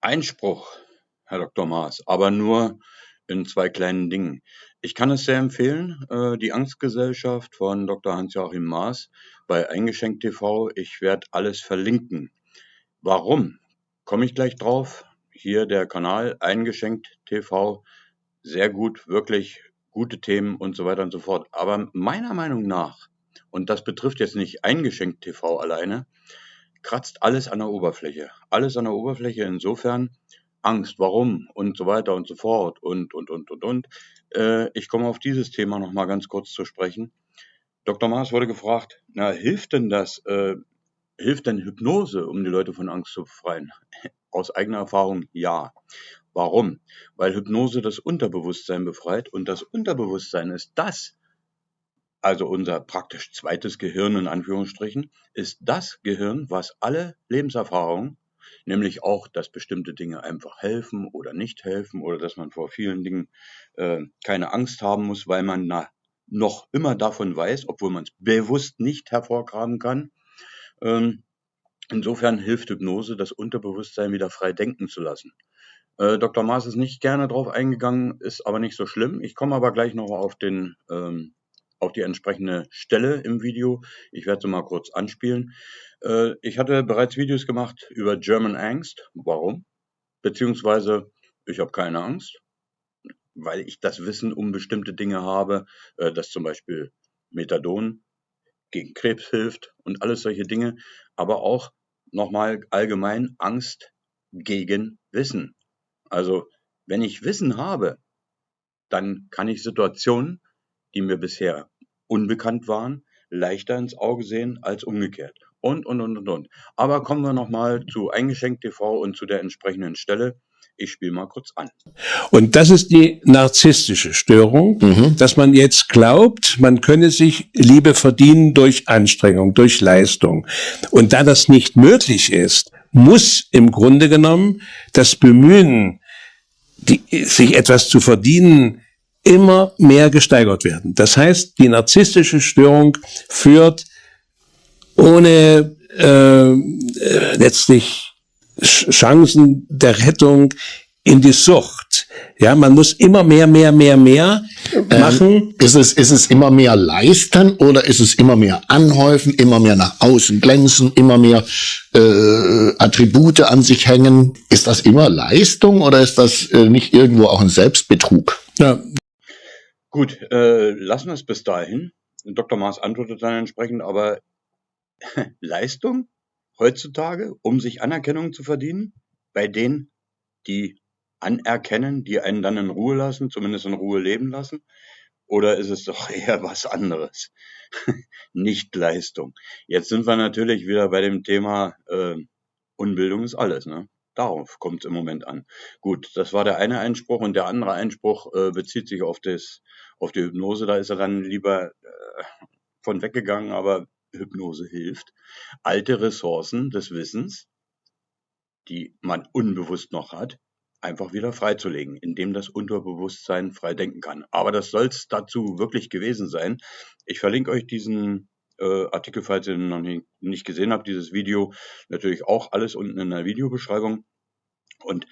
Einspruch, Herr Dr. Maas, aber nur in zwei kleinen Dingen. Ich kann es sehr empfehlen, äh, die Angstgesellschaft von Dr. Hans-Joachim Maas bei Eingeschenkt TV. Ich werde alles verlinken. Warum? Komme ich gleich drauf. Hier der Kanal Eingeschenkt TV. Sehr gut, wirklich gute Themen und so weiter und so fort. Aber meiner Meinung nach, und das betrifft jetzt nicht Eingeschenkt TV alleine, kratzt alles an der Oberfläche. Alles an der Oberfläche insofern Angst, warum und so weiter und so fort und, und, und, und, und. Äh, ich komme auf dieses Thema nochmal ganz kurz zu sprechen. Dr. Maas wurde gefragt, na, hilft denn das, äh, hilft denn Hypnose, um die Leute von Angst zu befreien? Aus eigener Erfahrung ja. Warum? Weil Hypnose das Unterbewusstsein befreit und das Unterbewusstsein ist das, also unser praktisch zweites Gehirn in Anführungsstrichen, ist das Gehirn, was alle Lebenserfahrungen, nämlich auch, dass bestimmte Dinge einfach helfen oder nicht helfen oder dass man vor vielen Dingen äh, keine Angst haben muss, weil man na, noch immer davon weiß, obwohl man es bewusst nicht hervorgraben kann. Ähm, insofern hilft Hypnose, das Unterbewusstsein wieder frei denken zu lassen. Äh, Dr. Maas ist nicht gerne drauf eingegangen, ist aber nicht so schlimm. Ich komme aber gleich noch auf den ähm, auf die entsprechende Stelle im Video. Ich werde sie mal kurz anspielen. Äh, ich hatte bereits Videos gemacht über German Angst. Warum? Beziehungsweise, ich habe keine Angst, weil ich das Wissen um bestimmte Dinge habe, äh, dass zum Beispiel Methadon gegen Krebs hilft und alles solche Dinge, aber auch nochmal allgemein Angst gegen Wissen. Also, wenn ich Wissen habe, dann kann ich Situationen die mir bisher unbekannt waren, leichter ins Auge sehen als umgekehrt. Und, und, und, und, und. Aber kommen wir nochmal zu Eingeschenkt TV und zu der entsprechenden Stelle. Ich spiele mal kurz an. Und das ist die narzisstische Störung, mhm. dass man jetzt glaubt, man könne sich Liebe verdienen durch Anstrengung, durch Leistung. Und da das nicht möglich ist, muss im Grunde genommen das Bemühen, die, sich etwas zu verdienen, immer mehr gesteigert werden. Das heißt, die narzisstische Störung führt ohne äh, äh letztlich Chancen der Rettung in die Sucht. Ja, man muss immer mehr, mehr, mehr, mehr ähm, machen. Ähm, ist es, ist es immer mehr leisten oder ist es immer mehr anhäufen, immer mehr nach außen glänzen, immer mehr äh, Attribute an sich hängen? Ist das immer Leistung oder ist das äh, nicht irgendwo auch ein Selbstbetrug? Ja, Gut, äh, lassen wir es bis dahin. Dr. Maas antwortet dann entsprechend, aber Leistung heutzutage, um sich Anerkennung zu verdienen, bei denen, die anerkennen, die einen dann in Ruhe lassen, zumindest in Ruhe leben lassen? Oder ist es doch eher was anderes? Nicht Leistung. Jetzt sind wir natürlich wieder bei dem Thema äh, Unbildung ist alles. Ne? Darauf kommt es im Moment an. Gut, das war der eine Einspruch und der andere Einspruch äh, bezieht sich auf das auf die Hypnose, da ist er dann lieber äh, von weggegangen, aber Hypnose hilft. Alte Ressourcen des Wissens, die man unbewusst noch hat, einfach wieder freizulegen, indem das Unterbewusstsein frei denken kann. Aber das soll es dazu wirklich gewesen sein. Ich verlinke euch diesen äh, Artikel, falls ihr noch nie, nicht gesehen habt, dieses Video, natürlich auch alles unten in der Videobeschreibung. Und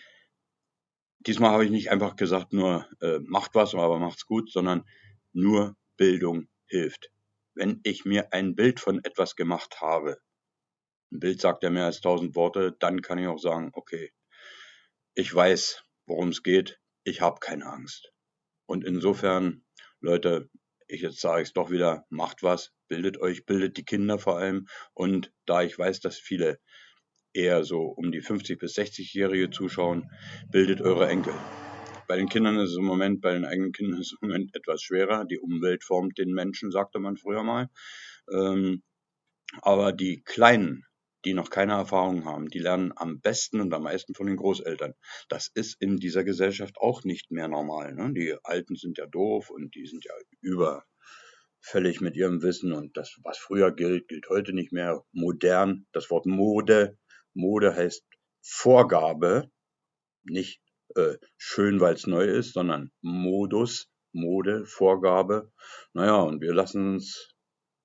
Diesmal habe ich nicht einfach gesagt, nur äh, macht was, aber macht's gut, sondern nur Bildung hilft. Wenn ich mir ein Bild von etwas gemacht habe, ein Bild sagt ja mehr als tausend Worte, dann kann ich auch sagen, okay, ich weiß, worum es geht, ich habe keine Angst. Und insofern, Leute, ich jetzt sage es doch wieder, macht was, bildet euch, bildet die Kinder vor allem. Und da ich weiß, dass viele eher so um die 50 bis 60-Jährige zuschauen, bildet eure Enkel. Bei den Kindern ist es im Moment, bei den eigenen Kindern ist es im Moment etwas schwerer. Die Umwelt formt den Menschen, sagte man früher mal. Ähm, aber die Kleinen, die noch keine Erfahrung haben, die lernen am besten und am meisten von den Großeltern. Das ist in dieser Gesellschaft auch nicht mehr normal. Ne? Die Alten sind ja doof und die sind ja überfällig mit ihrem Wissen und das, was früher gilt, gilt heute nicht mehr. Modern, das Wort Mode Mode heißt Vorgabe, nicht äh, schön, weil es neu ist, sondern Modus, Mode, Vorgabe. Naja, und wir lassen uns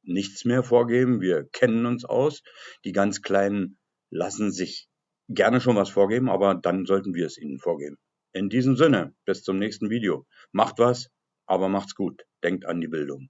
nichts mehr vorgeben. Wir kennen uns aus. Die ganz Kleinen lassen sich gerne schon was vorgeben, aber dann sollten wir es ihnen vorgeben. In diesem Sinne, bis zum nächsten Video. Macht was, aber macht's gut. Denkt an die Bildung.